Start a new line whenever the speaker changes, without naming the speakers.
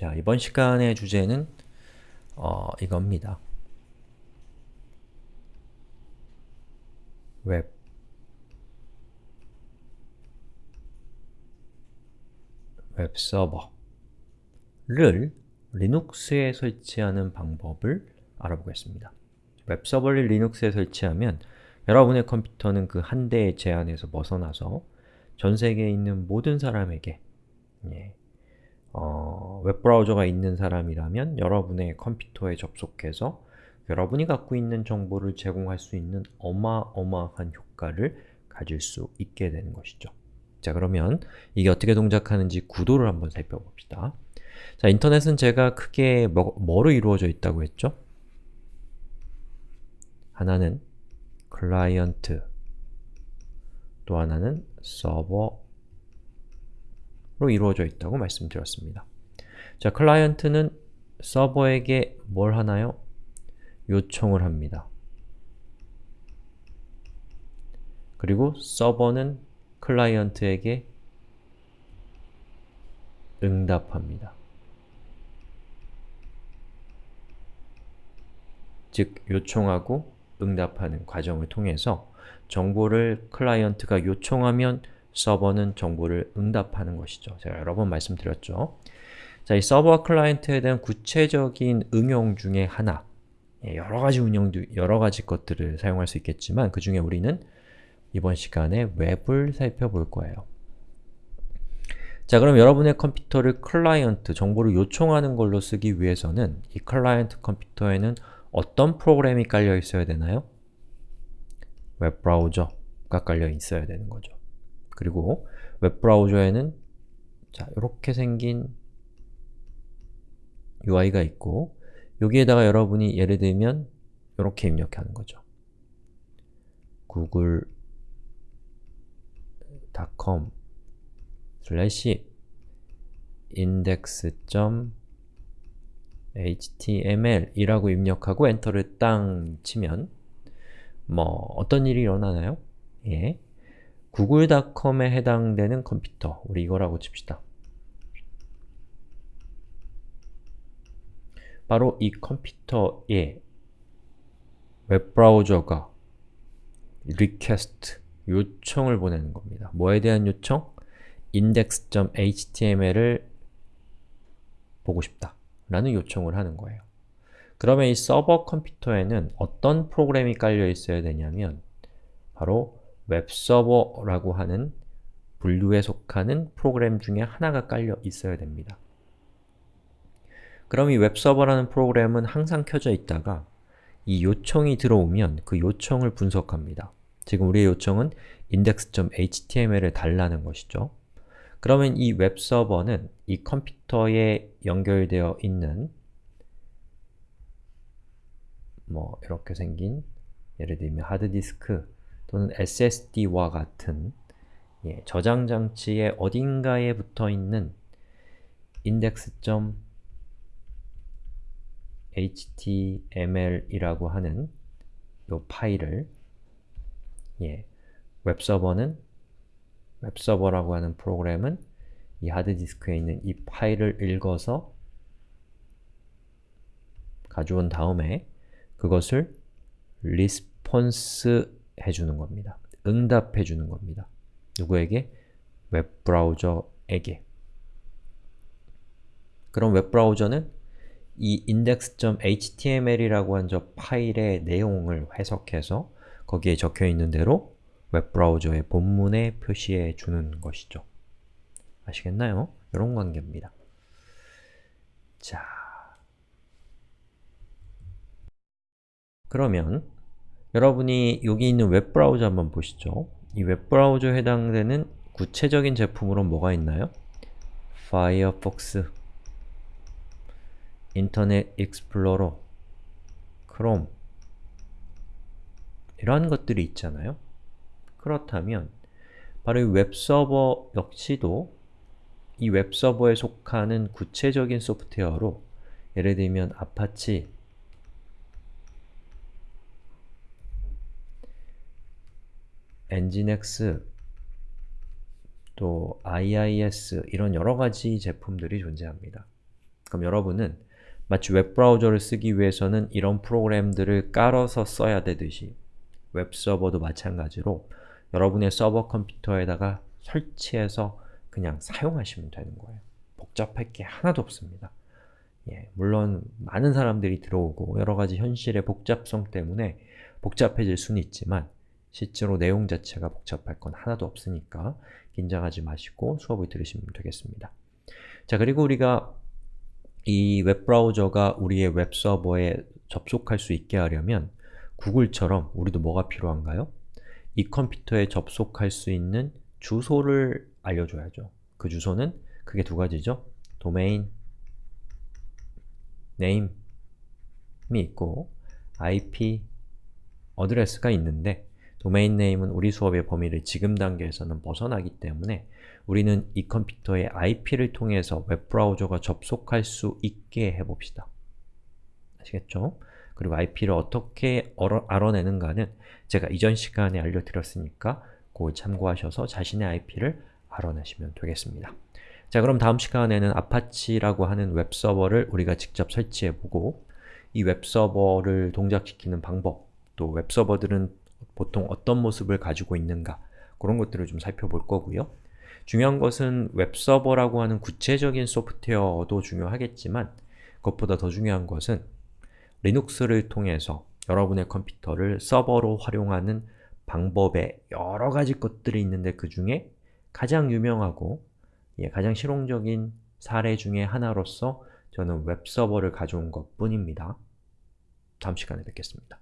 자, 이번 시간의 주제는 어, 이겁니다. 웹 웹서버를 리눅스에 설치하는 방법을 알아보겠습니다. 웹서버를 리눅스에 설치하면 여러분의 컴퓨터는 그 한 대의 제한에서 벗어나서 전 세계에 있는 모든 사람에게 예, 어, 웹브라우저가 있는 사람이라면 여러분의 컴퓨터에 접속해서 여러분이 갖고 있는 정보를 제공할 수 있는 어마어마한 효과를 가질 수 있게 되는 것이죠. 자 그러면 이게 어떻게 동작하는지 구도를 한번 살펴봅시다. 자 인터넷은 제가 크게 뭐, 뭐로 이루어져 있다고 했죠? 하나는 클라이언트 또 하나는 서버로 이루어져 있다고 말씀드렸습니다. 자, 클라이언트는 서버에게 뭘 하나요? 요청을 합니다. 그리고 서버는 클라이언트에게 응답합니다. 즉, 요청하고 응답하는 과정을 통해서 정보를 클라이언트가 요청하면 서버는 정보를 응답하는 것이죠. 제가 여러 번 말씀드렸죠. 자, 이 서버와 클라이언트에 대한 구체적인 응용 중에 하나 예, 여러 가지 운영도, 여러 가지 것들을 사용할 수 있겠지만 그 중에 우리는 이번 시간에 웹을 살펴볼 거예요. 자, 그럼 여러분의 컴퓨터를 클라이언트, 정보를 요청하는 걸로 쓰기 위해서는 이 클라이언트 컴퓨터에는 어떤 프로그램이 깔려 있어야 되나요? 웹브라우저가 깔려 있어야 되는 거죠. 그리고 웹브라우저에는 자, 이렇게 생긴 UI가 있고 여기에다가 여러분이 예를 들면 이렇게 입력하는 거죠. google.com slash index.html 이라고 입력하고 엔터를 땅 치면 뭐 어떤 일이 일어나나요? 예. 구글닷컴에 해당되는 컴퓨터, 우리 이거라고 칩시다. 바로 이 컴퓨터에 웹브라우저가 request, 요청을 보내는 겁니다. 뭐에 대한 요청? index.html을 보고 싶다 라는 요청을 하는 거예요. 그러면 이 서버 컴퓨터에는 어떤 프로그램이 깔려 있어야 되냐면 바로 웹서버라고 하는 분류에 속하는 프로그램 중에 하나가 깔려 있어야 됩니다. 그럼 이 웹서버라는 프로그램은 항상 켜져 있다가 이 요청이 들어오면 그 요청을 분석합니다. 지금 우리의 요청은 index.html을 달라는 것이죠. 그러면 이 웹서버는 이 컴퓨터에 연결되어 있는 뭐 이렇게 생긴 예를 들면 하드디스크 또는 SSD와 같은 예, 저장 장치의 어딘가에 붙어 있는 index.html이라고 하는 이 파일을 예, 웹서버는 웹서버라고 하는 프로그램은 이 하드디스크에 있는 이 파일을 읽어서 가져온 다음에 그것을 response 해주는 겁니다. 응답해 주는 겁니다. 누구에게? 웹브라우저에게. 그럼 웹브라우저는 이 index.html이라고 한 저 파일의 내용을 해석해서 거기에 적혀 있는 대로 웹브라우저의 본문에 표시해 주는 것이죠. 아시겠나요? 이런 관계입니다. 자, 그러면 여러분이 여기 있는 웹브라우저 한번 보시죠. 이 웹브라우저에 해당되는 구체적인 제품으로 뭐가 있나요? 파이어폭스, 인터넷 익스플로러, 크롬 이러한 것들이 있잖아요. 그렇다면 바로 이 웹서버 역시도 이 웹서버에 속하는 구체적인 소프트웨어로 예를 들면 아파치, 엔진엑스, 또 IIS 이런 여러 가지 제품들이 존재합니다. 그럼 여러분은 마치 웹브라우저를 쓰기 위해서는 이런 프로그램들을 깔아서 써야 되듯이 웹서버도 마찬가지로 여러분의 서버 컴퓨터에다가 설치해서 그냥 사용하시면 되는 거예요. 복잡할 게 하나도 없습니다. 예, 물론 많은 사람들이 들어오고 여러가지 현실의 복잡성 때문에 복잡해질 수는 있지만 실제로 내용 자체가 복잡할 건 하나도 없으니까 긴장하지 마시고 수업을 들으시면 되겠습니다. 자, 그리고 우리가 이 웹브라우저가 우리의 웹서버에 접속할 수 있게 하려면 구글처럼 우리도 뭐가 필요한가요? 이 컴퓨터에 접속할 수 있는 주소를 알려줘야죠. 그 주소는 크게 두 가지죠. 도메인 name이 있고 IP address가 있는데 domain name은 우리 수업의 범위를 지금 단계에서는 벗어나기 때문에 우리는 이 컴퓨터의 IP를 통해서 웹브라우저가 접속할 수 있게 해봅시다. 아시겠죠? 그리고 IP를 어떻게 알아내는가는 제가 이전 시간에 알려드렸으니까 그걸 참고하셔서 자신의 IP를 알아내시면 되겠습니다. 자 그럼 다음 시간에는 아파치라고 하는 웹서버를 우리가 직접 설치해보고 이 웹서버를 동작시키는 방법, 또 웹서버들은 보통 어떤 모습을 가지고 있는가 그런 것들을 좀 살펴볼 거고요. 중요한 것은 웹서버라고 하는 구체적인 소프트웨어도 중요하겠지만 그것보다 더 중요한 것은 리눅스를 통해서 여러분의 컴퓨터를 서버로 활용하는 방법에 여러 가지 것들이 있는데 그 중에 가장 유명하고 예, 가장 실용적인 사례 중에 하나로서 저는 웹서버를 가져온 것 뿐입니다. 다음 시간에 뵙겠습니다.